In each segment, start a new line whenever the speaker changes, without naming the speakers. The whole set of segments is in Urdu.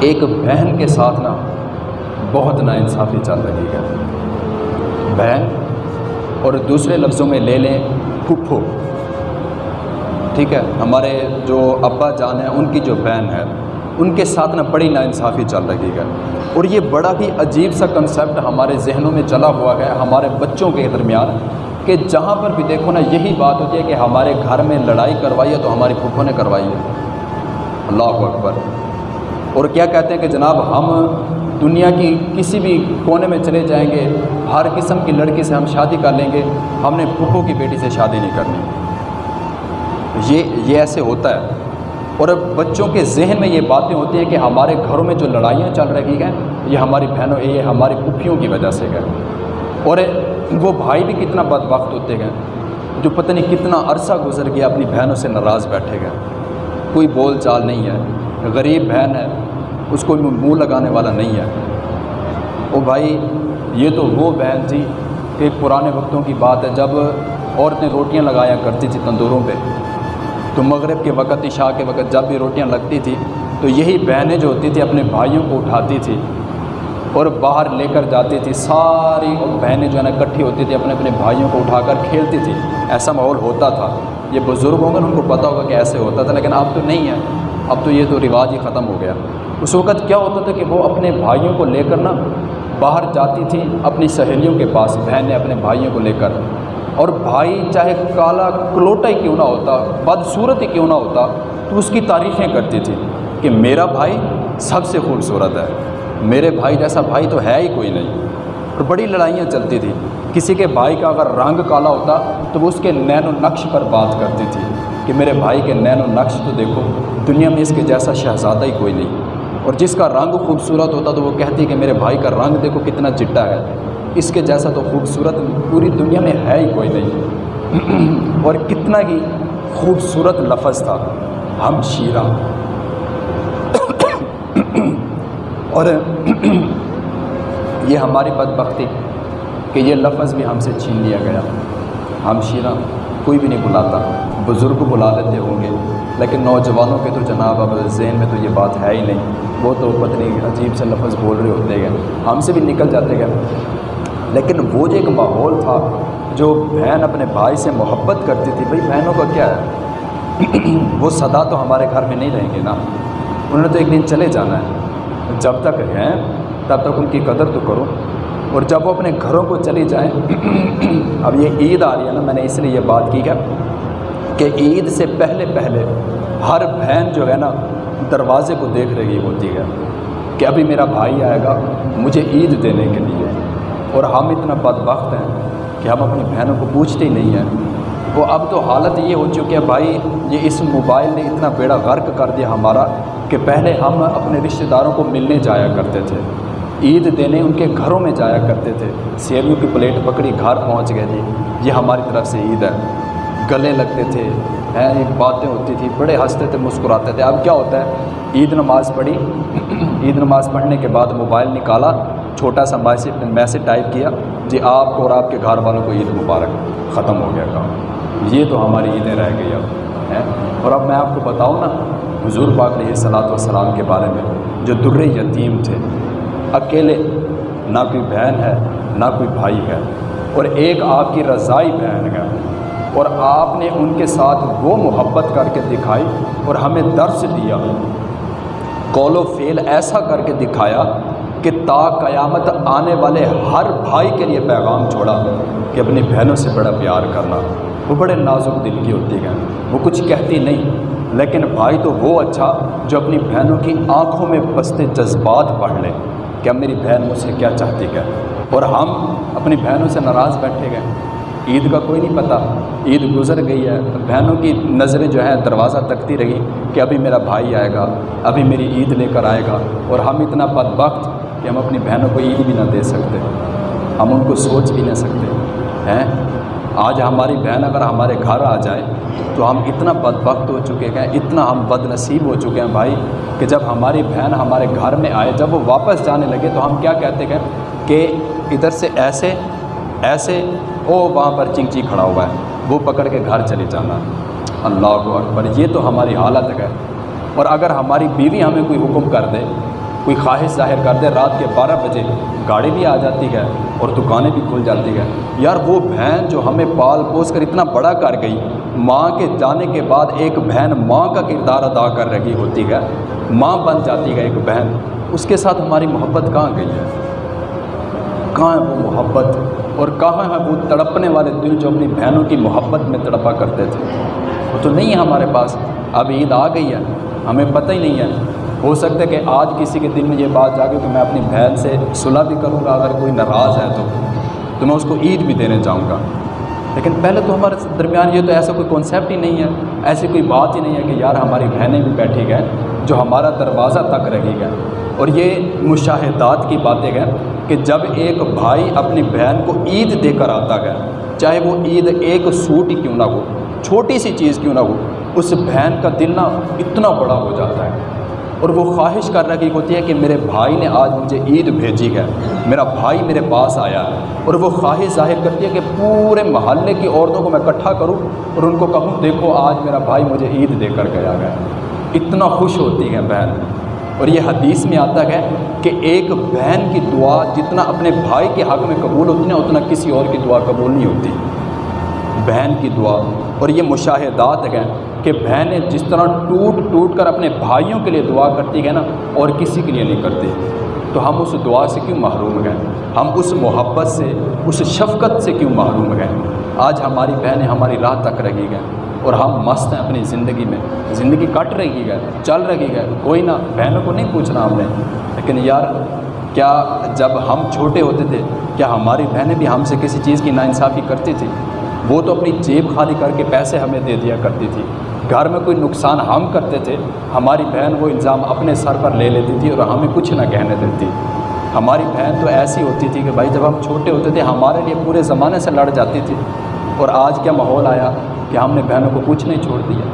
ایک بہن کے ساتھ نا بہت ناانصافی چل رہی ہے۔ بہن اور دوسرے لفظوں میں لے لیں، پھپھو۔ ٹھیک ہے، ہمارے جو ابا جان ہیں، ان کی جو بہن ہے، ان کے ساتھ نا بڑی ناانصافی چل رہی ہے۔ اور یہ بڑا ہی عجیب سا کنسیپٹ ہمارے ذہنوں میں چلا ہوا ہے، ہمارے بچوں کے درمیان، کہ جہاں پر بھی دیکھو نا، یہی بات ہوتی ہے کہ ہمارے گھر میں لڑائی کروائی ہے تو ہماری پھپھو نے کروائی ہے۔ اللہ اکبر۔ اور کیا کہتے ہیں کہ جناب ہم دنیا کی کسی بھی کونے میں چلے جائیں گے، ہر قسم کی لڑکی سے ہم شادی کر لیں گے، ہم نے پھوپھو کی بیٹی سے شادی نہیں کرنی۔ یہ یہ ایسے ہوتا ہے۔ اور بچوں کے ذہن میں یہ باتیں ہوتی ہیں کہ ہمارے گھروں میں جو لڑائیاں چل رہی ہیں، یہ ہماری بہنوں، یہ ہماری پھوپھیوں کی وجہ سے گئے اور وہ بھائی بھی کتنا بد وقت ہوتے گئے جو پتہ نہیں کتنا عرصہ گزر گیا اپنی بہنوں سے ناراض بیٹھے گئے کوئی بول چال نہیں ہے۔ غریب بہن ہے، اس کو منہ لگانے والا نہیں ہے۔ او بھائی، یہ تو وہ بہن تھی کہ پرانے وقتوں کی بات ہے، جب عورتیں روٹیاں لگایا کرتی تھی تندوروں پہ۔ تو مغرب کے وقت، عشاء کے وقت جب بھی روٹیاں لگتی تھی، تو یہی بہنیں جو ہوتی تھی، اپنے بھائیوں کو اٹھاتی تھی اور باہر لے کر جاتی تھی۔ ساری بہنیں جو ہے نا، اکٹھی ہوتی تھی، اپنے اپنے بھائیوں کو اٹھا کر کھیلتی تھی۔ ایسا ماحول ہوتا تھا۔ یہ بزرگ ہوں گے، ان کو پتہ ہوگا کہ ایسے ہوتا تھا، لیکن اب تو نہیں ہے۔ اب تو یہ تو رواج ہی ختم ہو گیا۔ اس وقت کیا ہوتا تھا کہ وہ اپنے بھائیوں کو لے کر نا باہر جاتی تھی اپنی سہیلیوں کے پاس، بہنیں اپنے بھائیوں کو لے کر۔ اور بھائی چاہے کالا کلوٹا ہی کیوں نہ ہوتا، بدصورت ہی کیوں نہ ہوتا، تو اس کی تعریفیں کرتی تھی کہ میرا بھائی سب سے خوبصورت ہے۔ میرے بھائی جیسا بھائی تو ہے ہی کوئی نہیں۔ اور بڑی لڑائیاں چلتی تھی کسی کے بھائی کا اگر رنگ کالا ہوتا تو وہ اس کے نین و نقش پر بات کرتی تھی۔ کہ میرے بھائی کے نین و نقش تو دیکھو، دنیا میں اس کے جیسا شہزادہ ہی کوئی نہیں۔ اور جس کا رنگ خوبصورت ہوتا تو وہ کہتی کہ میرے بھائی کا رنگ دیکھو کتنا چٹا ہے۔ اس کے جیسا تو خوبصورت پوری دنیا میں ہے ہی کوئی نہیں۔ اور کتنا ہی خوبصورت لفظ تھا۔ ہم شیرہ۔ اور یہ ہماری بدبختی کہ یہ لفظ بھی ہم سے چھین لیا گیا۔ ہم شیرہ، کوئی بھی نہیں بلاتا۔ بزرگ بلا لیتے ہوں گے۔ لیکن نوجوانوں کے تو جناب اب ذہن میں تو یہ بات ہے ہی نہیں۔ وہ تو پتنی عجیب سے لفظ بول رہے ہوتے گئے ہم سے بھی نکل جاتے گئے لیکن وہ جو ایک ماحول تھا، جو بہن اپنے بھائی سے محبت کرتی تھی، بھائی بہنوں کا کیا ہے؟ وہ سدا تو ہمارے گھر میں نہیں رہیں گے نا۔ انہوں نے تو ایک دن چلے جانا ہے۔ جب تک ہیں، تب تک ان کی قدر تو کرو۔ اور جب وہ اپنے گھروں کو چلی جائیں، اب یہ عید آ رہی ہے نا، میں نے اس لیے یہ بات کی ہے۔ کہ عید سے پہلے پہلے ہر بہن جو ہے نا دروازے کو دیکھ رہی ہوتی ہے کہ ابھی میرا بھائی آئے گا مجھے عید دینے کے لیے۔ اور ہم اتنا بد وقت ہیں کہ ہم اپنی بہنوں کو پوچھتے ہی نہیں ہیں۔ وہ اب تو حالت یہ ہو چکی ہے، بھائی، یہ اس موبائل نے اتنا بیڑا غرق کر دیا ہمارا کہ پہلے ہم اپنے رشتہ داروں کو ملنے جایا کرتے تھے۔ عید دینے ان کے گھروں میں جایا کرتے تھے۔ سیویوں کی پلیٹ پکڑی، گھر پہنچ گئے جی۔ یہ ہماری طرف سے عید ہے۔ گلے لگتے تھے ایک باتیں ہوتی تھی بڑے ہنستے تھے، مسکراتے تھے۔ اب کیا ہوتا ہے؟ عید نماز پڑھی، عید نماز پڑھنے کے بعد موبائل نکالا، چھوٹا سا میسج میسج ٹائپ کیا جی آپ کو اور آپ کے گھر والوں کو عید مبارک، ختم ہو گیا کام۔ یہ تو ہماری عیدیں رہ گئی اب، ہیں۔ اور اب میں آپ کو بتاؤں نا، حضور پاک علیہ صلاۃ والسلام کے بارے میں، جو در یتیم تھے۔ اکیلے، نہ کوئی بہن ہے، نہ کوئی بھائی ہے، اور ایک آپ کی رضائی بہن ہے۔ اور آپ نے ان کے ساتھ وہ محبت کر کے دکھائی اور ہمیں درس دیا۔ قول و فعل ایسا کر کے دکھایا کہ تا قیامت آنے والے ہر بھائی کے لیے پیغام چھوڑا کہ اپنی بہنوں سے بڑا پیار کرنا۔ وہ بڑے نازک دل کی ہوتی ہیں۔ وہ کچھ کہتی نہیں، لیکن بھائی تو وہ اچھا جو اپنی بہنوں کی آنکھوں میں بستے جذبات پڑھ لیں کہ اب میری بہن مجھ سے کیا چاہتی ہے؟ اور ہم اپنی بہنوں سے ناراض بیٹھے گئے۔ عید کا کوئی نہیں پتہ عید گزر گئی ہے۔ بہنوں کی نظریں جو ہیں دروازہ تکتی رہی کہ ابھی میرا بھائی آئے گا، ابھی میری عید لے کر آئے گا۔ اور ہم اتنا بد وقت کہ ہم اپنی بہنوں کو عید بھی نہ دے سکتے۔ ہم ان کو سوچ بھی نہ سکتے۔ ہیں؟ آج ہماری بہن اگر ہمارے گھر آ جائے تو ہم اتنا بد وقت ہو چکے ہیں، اتنا ہم بد نصیب ہو چکے ہیں بھائی کہ جب ہماری بہن ہمارے گھر میں آئے، جب وہ واپس جانے لگے تو ہم کیا کہتے ہیں کہ ادھر سے ایسے ایسے او وہاں پر چنگ چی کھڑا ہوا ہے۔ وہ پکڑ کے گھر چلے جانا۔ اللہ اکبر۔ یہ تو ہماری حالت ہے۔ اور اگر ہماری بیوی ہمیں کوئی حکم کر دے، کوئی خواہش ظاہر کر دے، رات کے بارہ بجے گاڑی بھی آ جاتی ہے اور دکانیں بھی کھل جاتی ہے۔ یار، وہ بہن جو ہمیں پال پوس کر اتنا بڑا کر گئی، ماں کے جانے کے بعد ایک بہن ماں کا کردار ادا کر رہی ہوتی ہے۔ ماں بن جاتی ہے ایک بہن۔ اس کے ساتھ ہماری محبت کہاں گئی ہے؟ کہاں ہے وہ محبت؟ اور کہاں ہے وہ تڑپنے والے دل جو اپنی بہنوں کی محبت میں تڑپا کرتے تھے؟ وہ تو نہیں ہے ہمارے پاس۔ اب عید آ گئی ہے۔ ہمیں پتہ ہی نہیں ہے۔ ہو سکتا ہے کہ آج کسی کے دل میں یہ بات جاگے کہ میں اپنی بہن سے صلح بھی کروں گا، اگر کوئی ناراض ہے تو۔ تو میں اس کو عید بھی دینے جاؤں گا۔ لیکن پہلے تو ہمارے درمیان یہ تو ایسا کوئی کنسیپٹ ہی نہیں ہے۔ ایسی کوئی بات ہی نہیں ہے کہ یار ہماری بہنیں بھی بیٹھی گئے جو ہمارا دروازہ تک رہی گئے اور یہ مشاہدات کی باتیں گئے کہ جب ایک بھائی اپنی بہن کو عید دے کر آتا گیا چاہے وہ عید ایک سوٹ ہی کیوں نہ ہو، چھوٹی سی چیز کیوں نہ ہو، اس بہن کا دل نہ اتنا بڑا ہو جاتا ہے۔ اور وہ خواہش کر رہی ہوتی ہے کہ میرے بھائی نے آج مجھے عید بھیجی ہے، میرا بھائی میرے پاس آیا ہے۔ اور وہ خواہش ظاہر کرتی ہے کہ پورے محلے کی عورتوں کو میں اکٹھا کروں اور ان کو کہوں، دیکھو آج میرا بھائی مجھے عید دے کر گیا گیا اتنا خوش ہوتی ہے بہن۔ اور یہ حدیث میں آتا ہے کہ ایک بہن کی دعا جتنا اپنے بھائی کے حق میں قبول ہوتی ہے اتنا کسی اور کی دعا قبول نہیں ہوتی۔ بہن کی دعا۔ اور یہ مشاہدات ہیں کہ بہنیں جس طرح ٹوٹ ٹوٹ کر اپنے بھائیوں کے لیے دعا کرتی ہیں نا، اور کسی کے لیے نہیں کرتی۔ تو ہم اس دعا سے کیوں محروم گئے ہم اس محبت سے، اس شفقت سے کیوں محروم گئے آج ہماری بہنیں ہماری راہ تک رہی گئے اور ہم مست ہیں اپنی زندگی میں۔ زندگی کٹ رہی گئے چل رہی گئے کوئی نہ، بہنوں کو نہیں پوچھنا ہم نے۔ لیکن یار، کیا جب ہم چھوٹے ہوتے تھے، کیا ہماری بہنیں بھی ہم سے کسی چیز کی ناانصافی کرتی تھی وہ تو اپنی جیب خالی کر کے پیسے ہمیں دے دیا کرتی تھی۔ گھر میں کوئی نقصان ہم کرتے تھے، ہماری بہن وہ الزام اپنے سر پر لے لیتی تھی اور ہمیں کچھ نہ کہنے دیتی۔ ہماری بہن تو ایسی ہوتی تھی کہ بھائی، جب ہم چھوٹے ہوتے تھے، ہمارے لیے پورے زمانے سے لڑ جاتی تھی۔ اور آج کیا ماحول آیا؟ کہ ہم نے بہنوں کو کچھ نہیں چھوڑ دیا۔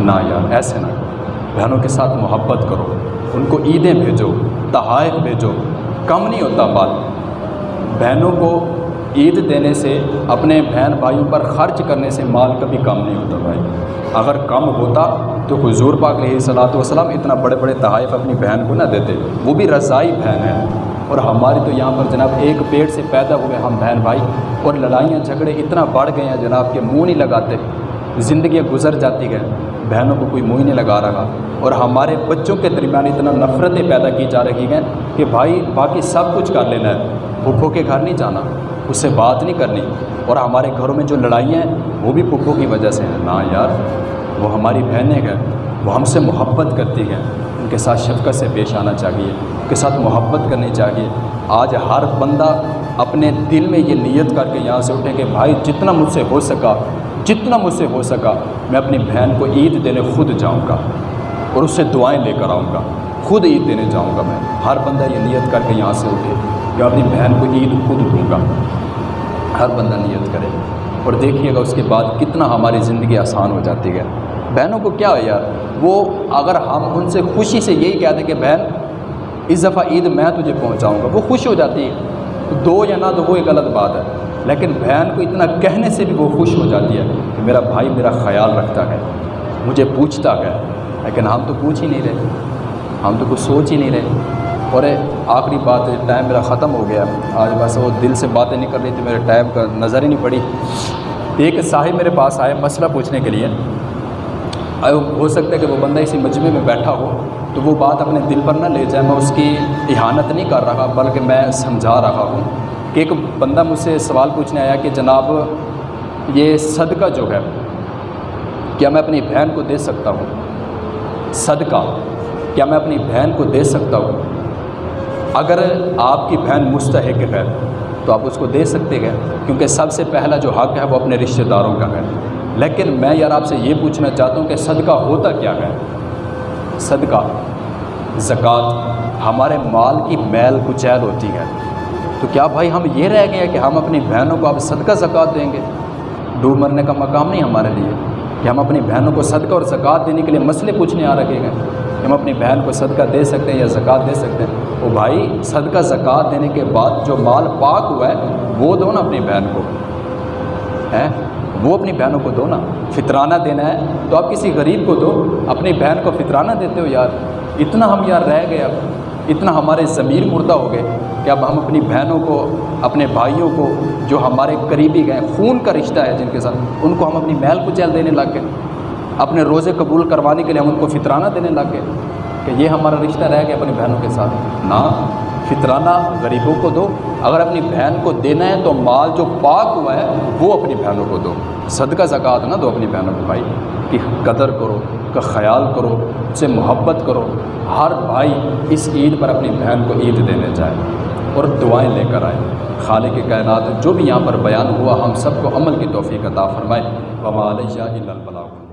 نہ یار، ایسے نہ۔ بہنوں کے ساتھ محبت کرو، ان کو عیدیں بھیجو تحائف بھیجو، کم نہیں ہوتا بات۔ بہنوں کو عید دینے سے، اپنے بہن بھائیوں پر خرچ کرنے سے مال کبھی کم نہیں ہوتا بھائی۔ اگر کم ہوتا تو حضور پاک علیہ صلاحت وسلم اتنا بڑے بڑے تحائف اپنی بہن کو نہ دیتے۔ وہ بھی رضائی بہن ہے اور ہماری تو یہاں پر جناب ایک پیڑ سے پیدا ہوئے ہم بہن بھائی اور لڑائیاں جھگڑے اتنا بڑھ گئے ہیں جناب کہ منہ نہیں لگاتے، زندگیاں گزر جاتی گئے بہنوں کو کوئی منہ نہیں لگا رہا۔ اور ہمارے بچوں کے درمیان اتنا نفرتیں پیدا کی جا رہی ہیں کہ بھائی باقی سب کچھ کر لینا ہے۔ پھپھو کے گھر نہیں جانا، اس سے بات نہیں کرنی۔ اور ہمارے گھروں میں جو لڑائیاں ہیں، وہ بھی پھپھو کی وجہ سے ہیں۔ نا یار، وہ ہماری بہنیں ہیں، وہ ہم سے محبت کرتی ہیں۔ ان کے ساتھ شفقت سے پیش آنا چاہیے، ان کے ساتھ محبت کرنی چاہیے۔ آج ہر بندہ اپنے دل میں یہ نیت کر کے یہاں سے اٹھے کہ بھائی جتنا مجھ سے ہو سکا، جتنا مجھ سے ہو سکا، میں اپنی بہن کو عید دینے خود جاؤں گا اور اس سے دعائیں لے کر آؤں گا، خود عید دینے جاؤں گا میں۔ ہر بندہ یہ نیت کر کے یہاں سے اٹھے کہ اپنی بہن کو عید خود دوں گا۔ ہر بندہ نیت کرے۔ اور دیکھیے گا اس کے بعد کتنا ہماری زندگی آسان ہو جاتی ہے۔ بہنوں کو کیا ہے یار؟ وہ اگر ہم ان سے خوشی سے یہی کہہ دیں کہ بہن، اس دفعہ عید میں تجھے پہنچاؤں گا، وہ خوش ہو جاتی ہے۔ دو یا نہ تو وہ ایک غلط بات ہے۔ لیکن بہن کو اتنا کہنے سے بھی وہ خوش ہو جاتی ہے کہ میرا بھائی میرا خیال رکھتا ہے، مجھے پوچھتا ہے۔ لیکن ہم تو پوچھ ہی نہیں رہے، ہم تو کچھ سوچ ہی نہیں رہے۔ اور آخری بات ٹائم میرا ختم ہو گیا۔ آج بس وہ دل سے باتیں نہیں کر رہی تھی میرے ٹائم کا نظر ہی نہیں پڑی۔ ایک صاحب میرے پاس آئے مسئلہ پوچھنے کے لیے۔ ہو سکتا ہے کہ وہ بندہ اسی مجمع میں بیٹھا ہو تو وہ بات اپنے دل پر نہ لے جائے، میں اس کی احانت نہیں کر رہا، بلکہ میں سمجھا رہا ہوں کہ ایک بندہ مجھ سے سوال پوچھنے آیا کہ جناب یہ صدقہ جو ہے، کیا میں اپنی بہن کو دے سکتا ہوں؟ صدقہ، کیا میں اپنی بہن کو دے سکتا ہوں؟ اگر آپ کی بہن مستحق ہے تو آپ اس کو دے سکتے ہیں، کیونکہ سب سے پہلا جو حق ہے وہ اپنے رشتہ داروں کا ہے۔ لیکن میں یار آپ سے یہ پوچھنا چاہتا ہوں کہ صدقہ ہوتا کیا ہے؟ صدقہ، زکوٰۃ، ہمارے مال کی میل کچیل ہوتی ہے۔ تو کیا بھائی ہم یہ رہ گئے کہ ہم اپنی بہنوں کو اب صدقہ زکوٰۃ دیں گے؟ ڈوب مرنے کا مقام نہیں ہمارے لیے۔ کہ ہم اپنی بہنوں کو صدقہ اور زکوٰۃ دینے کے لیے مسئلے پوچھنے آ رکھے گئے ہم اپنی بہن کو صدقہ دے سکتے ہیں یا زکوٰۃ دے سکتے ہیں۔ وہ بھائی صدقہ زکوٰۃ دینے کے بعد جو مال پاک ہوا ہے، وہ دو نا اپنی بہن کو۔ ہے وہ اپنی بہنوں کو دو نا، فطرانہ دینا ہے۔ تو آپ کسی غریب کو دو، اپنی بہن کو فطرانہ دیتے ہو یار۔ اتنا ہم یار رہ گئے اب، اتنا ہمارے ضمیر مردہ ہو گئے کہ اب ہم اپنی بہنوں کو، اپنے بھائیوں کو جو ہمارے قریبی گئے، خون کا رشتہ ہے جن کے ساتھ، ان کو ہم اپنی محل کو چل دینے لگ گئے۔ اپنے روزے قبول کروانے کے لیے ہم ان کو فطرانہ دینے لگ گئے کہ یہ ہمارا رشتہ رہ گیا اپنی بہنوں کے ساتھ۔ نہ فطرانہ غریبوں کو دو، اگر اپنی بہن کو دینا ہے تو مال جو پاک ہوا ہے، وہ اپنی بہنوں کو دو۔ صدقہ، زکوٰۃ نہ دو اپنی بہنوں کو۔ بھائی، کہ قدر کرو کا خیال کرو، اس سے محبت کرو۔ ہر بھائی اس عید پر اپنی بہن کو عید دینے جائے اور دعائیں لے کر آئے۔ خالق کے کائنات، جو بھی یہاں پر بیان ہوا، ہم سب کو عمل کی توفیق عطا فرمائے۔ وما علیہ الا البلاغ۔